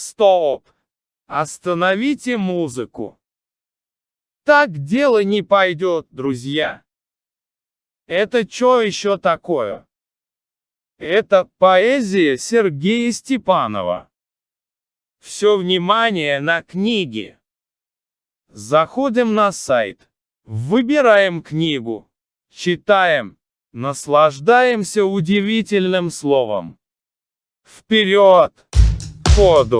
Стоп! Остановите музыку. Так дело не пойдет, друзья. Это что еще такое? Это поэзия Сергея Степанова. Все внимание на книги. Заходим на сайт. Выбираем книгу. Читаем. Наслаждаемся удивительным словом. Вперед! Ходу!